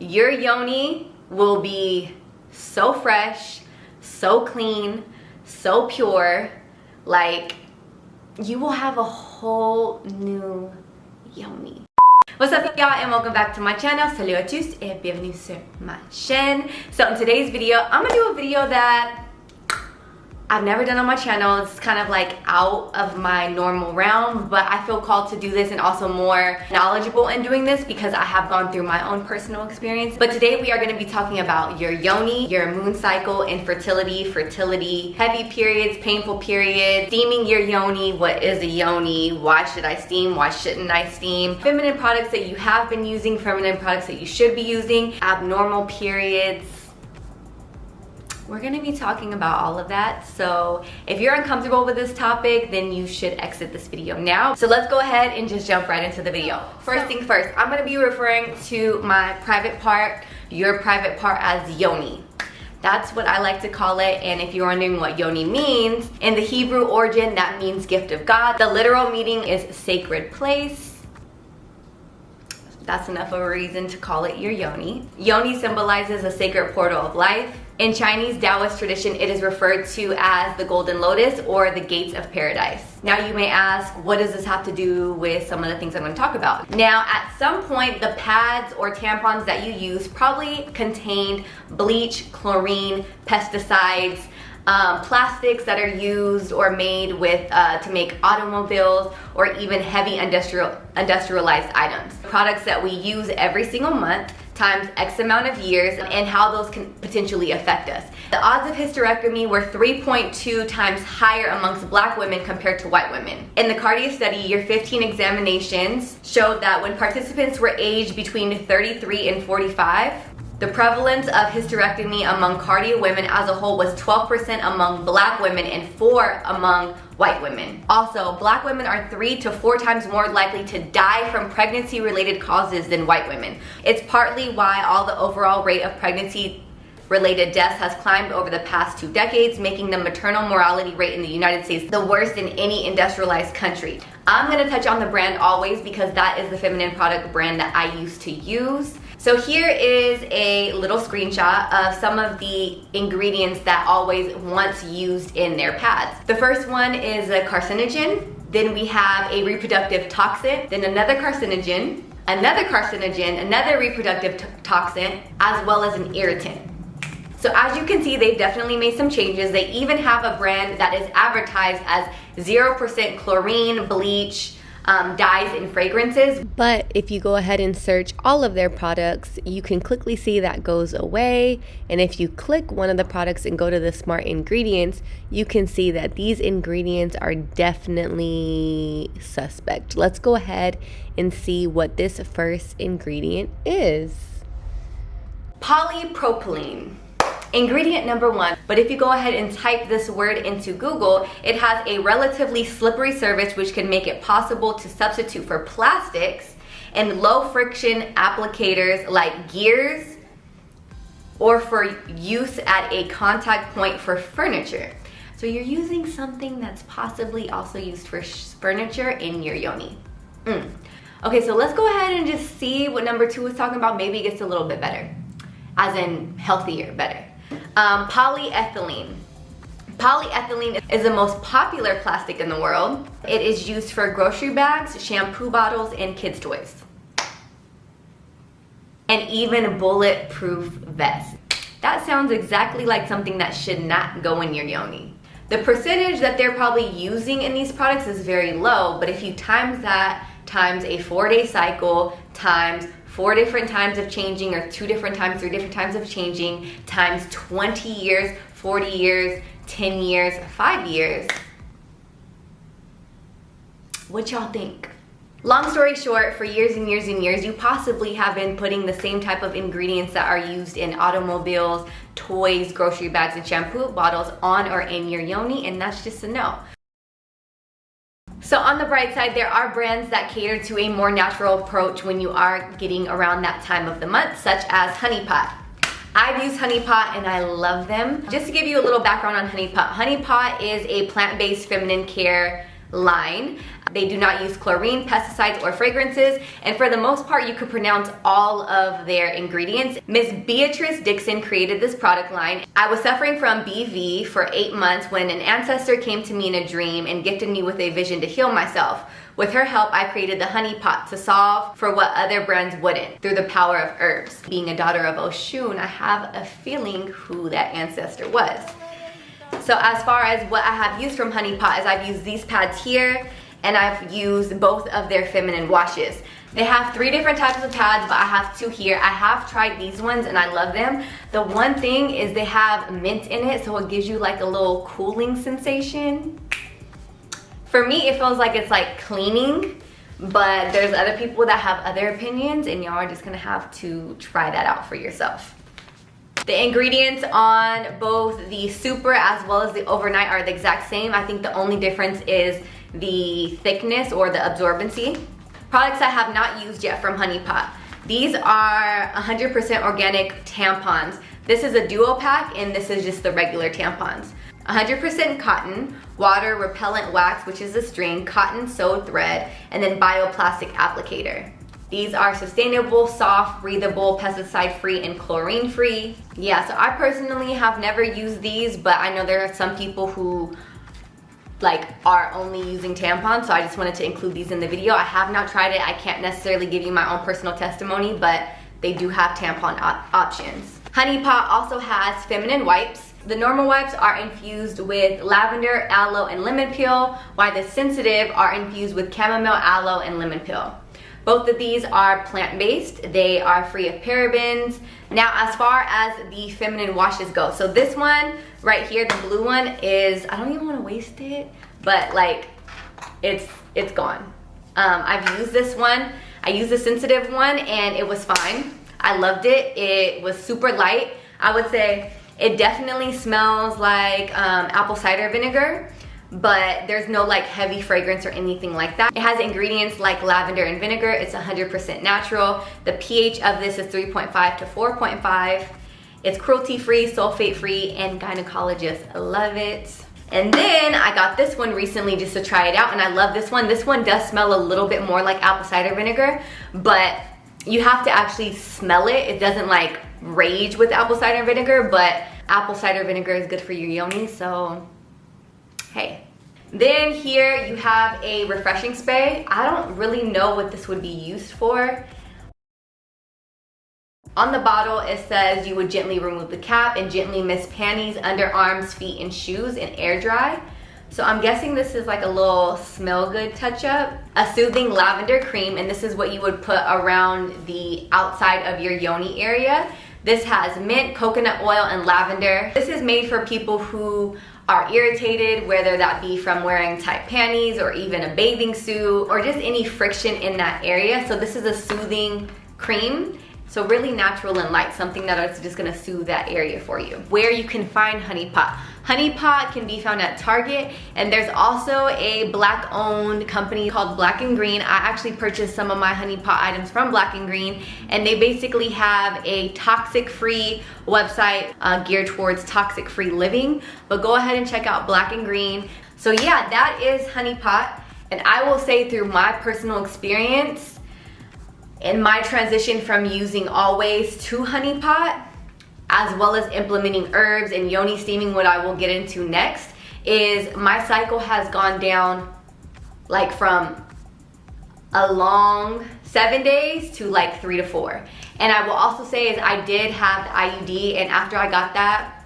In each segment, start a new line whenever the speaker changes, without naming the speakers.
your yoni will be so fresh, so clean, so pure. Like, you will have a whole new yoni. What's up y'all and welcome back to my channel. Salut à tous et bienvenue sur ma chaîne. So in today's video, I'm gonna do a video that I've never done on my channel. It's kind of like out of my normal realm, but I feel called to do this and also more knowledgeable in doing this because I have gone through my own personal experience. But today we are gonna be talking about your yoni, your moon cycle, infertility, fertility, heavy periods, painful periods, steaming your yoni, what is a yoni, why should I steam, why shouldn't I steam, feminine products that you have been using, feminine products that you should be using, abnormal periods, we're gonna be talking about all of that. So if you're uncomfortable with this topic, then you should exit this video now. So let's go ahead and just jump right into the video. First thing first, I'm gonna be referring to my private part, your private part as yoni. That's what I like to call it. And if you're wondering what yoni means, in the Hebrew origin, that means gift of God. The literal meaning is sacred place that's enough of a reason to call it your yoni. Yoni symbolizes a sacred portal of life. In Chinese Taoist tradition, it is referred to as the golden lotus or the gates of paradise. Now you may ask, what does this have to do with some of the things I'm gonna talk about? Now, at some point, the pads or tampons that you use probably contained bleach, chlorine, pesticides, um, plastics that are used or made with uh, to make automobiles or even heavy industrial industrialized items. Products that we use every single month times X amount of years and how those can potentially affect us. The odds of hysterectomy were 3.2 times higher amongst black women compared to white women. In the Cardia study, year 15 examinations showed that when participants were aged between 33 and 45, the prevalence of hysterectomy among Cardia women as a whole was 12% among black women and 4 among white women. Also, black women are 3 to 4 times more likely to die from pregnancy related causes than white women. It's partly why all the overall rate of pregnancy related deaths has climbed over the past two decades, making the maternal mortality rate in the United States the worst in any industrialized country. I'm gonna touch on the brand always because that is the feminine product brand that I used to use. So here is a little screenshot of some of the ingredients that always once used in their pads. The first one is a carcinogen, then we have a reproductive toxin, then another carcinogen, another carcinogen, another reproductive toxin, as well as an irritant. So as you can see, they've definitely made some changes. They even have a brand that is advertised as 0% chlorine, bleach, um, dyes and fragrances.
But if you go ahead and search all of their products, you can quickly see that goes away. And if you click one of the products and go to the smart ingredients, you can see that these ingredients are definitely suspect. Let's go ahead and see what this first ingredient is.
Polypropylene. Ingredient number one, but if you go ahead and type this word into Google, it has a relatively slippery surface which can make it possible to substitute for plastics and low friction applicators like gears or for use at a contact point for furniture. So you're using something that's possibly also used for furniture in your yoni. Mm. Okay, so let's go ahead and just see what number two is talking about. Maybe it gets a little bit better, as in healthier, better. Um, polyethylene. Polyethylene is the most popular plastic in the world. It is used for grocery bags, shampoo bottles, and kids' toys. And even bulletproof vests. That sounds exactly like something that should not go in your yoni. The percentage that they're probably using in these products is very low, but if you times that times a four day cycle times four different times of changing or two different times, three different times of changing, times 20 years, 40 years, 10 years, five years. What y'all think? Long story short, for years and years and years, you possibly have been putting the same type of ingredients that are used in automobiles, toys, grocery bags, and shampoo bottles on or in your yoni, and that's just a no. So on the bright side, there are brands that cater to a more natural approach when you are getting around that time of the month, such as Honey Pot. I've used Honey Pot and I love them. Just to give you a little background on Honey Pot, Honey Pot is a plant-based feminine care line. They do not use chlorine, pesticides, or fragrances, and for the most part, you could pronounce all of their ingredients. Miss Beatrice Dixon created this product line. I was suffering from BV for eight months when an ancestor came to me in a dream and gifted me with a vision to heal myself. With her help, I created the honey pot to solve for what other brands wouldn't through the power of herbs. Being a daughter of Oshun, I have a feeling who that ancestor was. So as far as what I have used from Honey Pot is I've used these pads here and I've used both of their feminine washes. They have three different types of pads, but I have two here. I have tried these ones and I love them. The one thing is they have mint in it, so it gives you like a little cooling sensation. For me, it feels like it's like cleaning, but there's other people that have other opinions and y'all are just gonna have to try that out for yourself. The ingredients on both the super as well as the overnight are the exact same. I think the only difference is the thickness or the absorbency. Products I have not used yet from Honey Pot. These are 100% organic tampons. This is a duo pack and this is just the regular tampons. 100% cotton, water repellent wax, which is a string, cotton sewed thread, and then bioplastic applicator. These are sustainable, soft, breathable, pesticide-free, and chlorine-free. Yeah, so I personally have never used these, but I know there are some people who like are only using tampons so I just wanted to include these in the video. I have not tried it. I can't necessarily give you my own personal testimony but they do have tampon op options. Honey Pot also has feminine wipes. The normal wipes are infused with lavender, aloe, and lemon peel while the sensitive are infused with chamomile, aloe, and lemon peel. Both of these are plant-based. They are free of parabens. Now, as far as the feminine washes go, so this one right here, the blue one is, I don't even wanna waste it, but like, it's, it's gone. Um, I've used this one. I used the sensitive one and it was fine. I loved it. It was super light. I would say it definitely smells like um, apple cider vinegar but there's no like heavy fragrance or anything like that. It has ingredients like lavender and vinegar. It's 100% natural. The pH of this is 3.5 to 4.5. It's cruelty-free, sulfate-free, and gynecologists love it. And then I got this one recently just to try it out and I love this one. This one does smell a little bit more like apple cider vinegar, but you have to actually smell it. It doesn't like rage with apple cider vinegar, but apple cider vinegar is good for your yoni, so hey. Then here you have a refreshing spray. I don't really know what this would be used for. On the bottle, it says you would gently remove the cap and gently mist panties, underarms, feet, and shoes and air dry. So I'm guessing this is like a little smell good touch up. A soothing lavender cream, and this is what you would put around the outside of your yoni area. This has mint, coconut oil, and lavender. This is made for people who are irritated, whether that be from wearing tight panties or even a bathing suit or just any friction in that area. So this is a soothing cream so really natural and light, something that is just gonna soothe that area for you. Where you can find Honey Pot. Honey Pot can be found at Target and there's also a black owned company called Black and Green. I actually purchased some of my Honey Pot items from Black and Green and they basically have a toxic free website uh, geared towards toxic free living. But go ahead and check out Black and Green. So yeah, that is Honey Pot. And I will say through my personal experience, in my transition from using always to honey pot as well as implementing herbs and yoni steaming what I will get into next is my cycle has gone down like from a long seven days to like three to four and I will also say is I did have the IUD and after I got that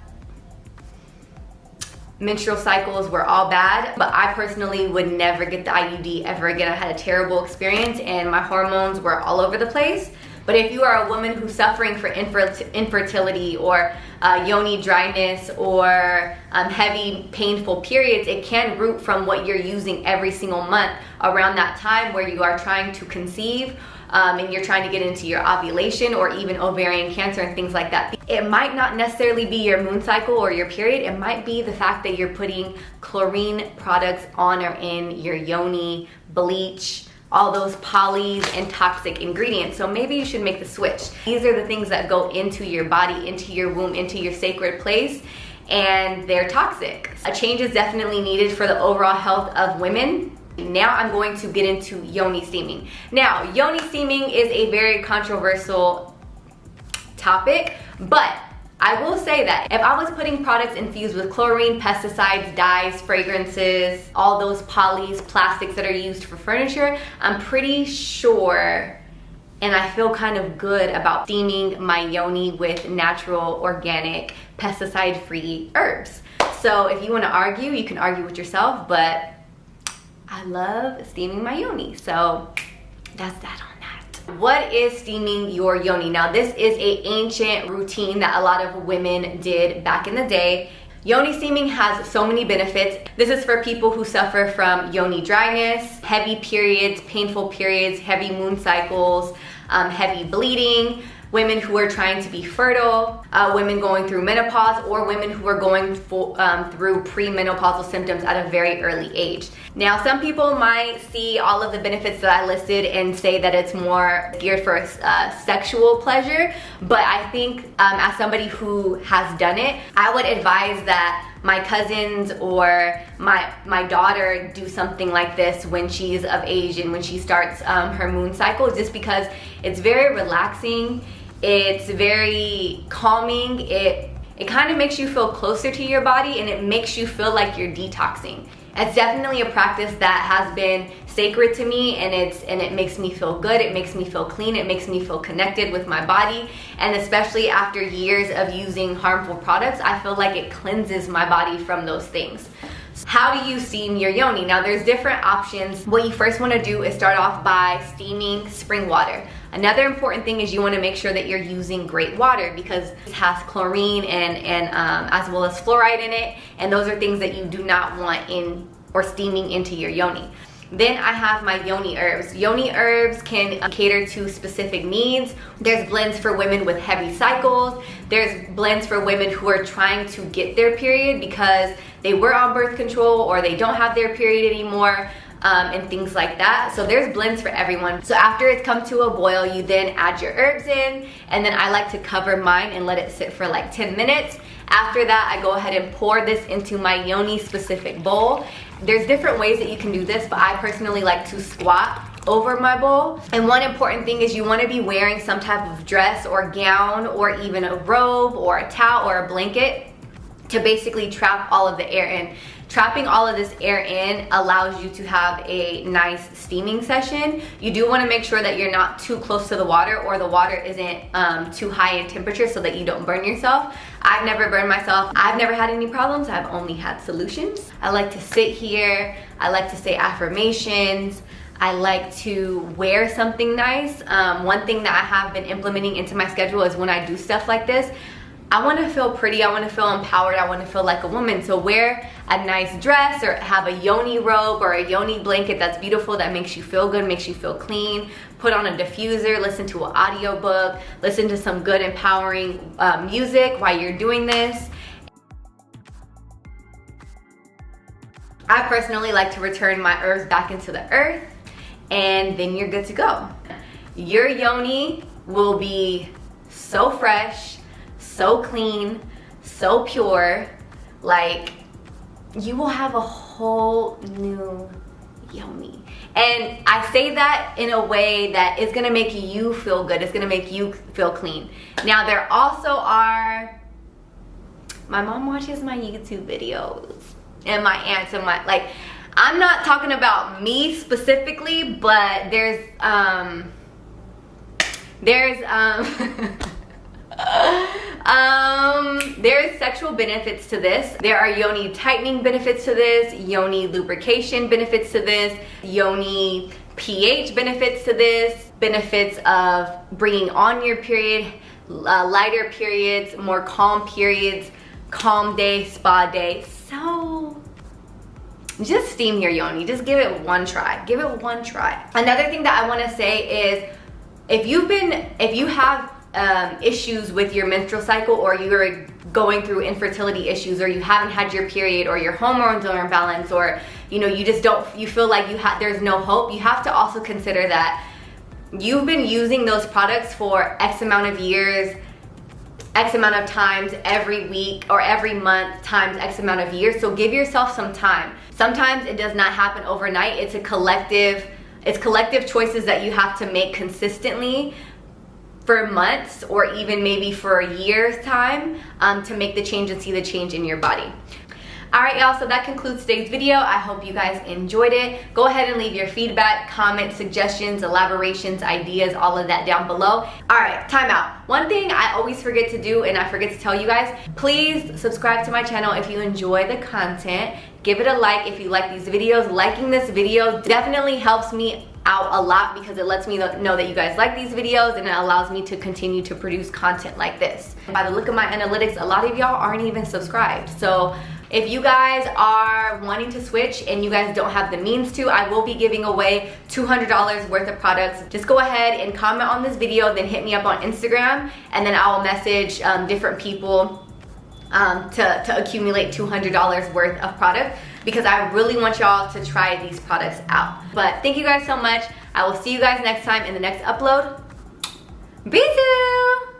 menstrual cycles were all bad, but I personally would never get the IUD ever again. I had a terrible experience and my hormones were all over the place. But if you are a woman who's suffering for infertility or uh, yoni dryness or um, heavy painful periods, it can root from what you're using every single month around that time where you are trying to conceive um, and you're trying to get into your ovulation or even ovarian cancer and things like that. It might not necessarily be your moon cycle or your period. It might be the fact that you're putting chlorine products on or in your yoni, bleach, all those polys and toxic ingredients. So maybe you should make the switch. These are the things that go into your body, into your womb, into your sacred place and they're toxic. A change is definitely needed for the overall health of women. Now I'm going to get into yoni steaming. Now, yoni steaming is a very controversial topic, but I will say that if I was putting products infused with chlorine, pesticides, dyes, fragrances, all those polys, plastics that are used for furniture, I'm pretty sure and I feel kind of good about steaming my yoni with natural, organic, pesticide-free herbs. So if you wanna argue, you can argue with yourself, but I love steaming my yoni. So that's that. What is steaming your yoni? Now this is a ancient routine that a lot of women did back in the day. Yoni steaming has so many benefits. This is for people who suffer from yoni dryness, heavy periods, painful periods, heavy moon cycles, um, heavy bleeding, women who are trying to be fertile, uh, women going through menopause, or women who are going um, through premenopausal symptoms at a very early age. Now, some people might see all of the benefits that I listed and say that it's more geared for uh, sexual pleasure, but I think um, as somebody who has done it, I would advise that my cousins or my my daughter do something like this when she's of age and when she starts um, her moon cycle just because it's very relaxing it's very calming it it kind of makes you feel closer to your body and it makes you feel like you're detoxing it's definitely a practice that has been sacred to me and it's and it makes me feel good it makes me feel clean it makes me feel connected with my body and especially after years of using harmful products i feel like it cleanses my body from those things how do you steam your yoni? Now there's different options. What you first wanna do is start off by steaming spring water. Another important thing is you wanna make sure that you're using great water because it has chlorine and, and um, as well as fluoride in it. And those are things that you do not want in or steaming into your yoni. Then I have my yoni herbs. Yoni herbs can cater to specific needs. There's blends for women with heavy cycles. There's blends for women who are trying to get their period because they were on birth control or they don't have their period anymore. Um, and things like that. So there's blends for everyone. So after it's come to a boil, you then add your herbs in, and then I like to cover mine and let it sit for like 10 minutes. After that, I go ahead and pour this into my yoni specific bowl. There's different ways that you can do this, but I personally like to squat over my bowl. And one important thing is you wanna be wearing some type of dress or gown or even a robe or a towel or a blanket to basically trap all of the air in. Trapping all of this air in allows you to have a nice steaming session. You do wanna make sure that you're not too close to the water or the water isn't um, too high in temperature so that you don't burn yourself. I've never burned myself. I've never had any problems. I've only had solutions. I like to sit here. I like to say affirmations. I like to wear something nice. Um, one thing that I have been implementing into my schedule is when I do stuff like this, I want to feel pretty, I want to feel empowered, I want to feel like a woman. So wear a nice dress or have a yoni robe or a yoni blanket that's beautiful, that makes you feel good, makes you feel clean. Put on a diffuser, listen to an audiobook, listen to some good empowering uh, music while you're doing this. I personally like to return my herbs back into the earth and then you're good to go. Your yoni will be so fresh, so clean, so pure. Like, you will have a whole new yoni. And I say that in a way that is gonna make you feel good. It's gonna make you feel clean. Now, there also are, my mom watches my YouTube videos and my aunts and my, like, I'm not talking about me specifically, but there's, um, there's, um, um, there's sexual benefits to this. There are yoni tightening benefits to this, yoni lubrication benefits to this, yoni pH benefits to this, benefits of bringing on your period, uh, lighter periods, more calm periods, calm day, spa day. So just steam your yoni. Just give it one try. Give it one try. Another thing that I want to say is if you've been, if you have um, issues with your menstrual cycle or you're going through infertility issues or you haven't had your period or your hormones are imbalanced or you know you just don't you feel like you have there's no hope you have to also consider that you've been using those products for x amount of years X amount of times every week or every month times X amount of years. So give yourself some time. Sometimes it does not happen overnight. It's a collective, it's collective choices that you have to make consistently for months or even maybe for a year's time um, to make the change and see the change in your body. Alright y'all, so that concludes today's video. I hope you guys enjoyed it. Go ahead and leave your feedback, comments, suggestions, elaborations, ideas, all of that down below. Alright, time out. One thing I always forget to do and I forget to tell you guys, please subscribe to my channel if you enjoy the content. Give it a like if you like these videos. Liking this video definitely helps me out a lot because it lets me know that you guys like these videos and it allows me to continue to produce content like this. By the look of my analytics, a lot of y'all aren't even subscribed. So if you guys are wanting to switch and you guys don't have the means to, I will be giving away $200 worth of products. Just go ahead and comment on this video, then hit me up on Instagram, and then I'll message um, different people um, to, to accumulate $200 worth of product because I really want y'all to try these products out. But thank you guys so much. I will see you guys next time in the next upload. Be soon!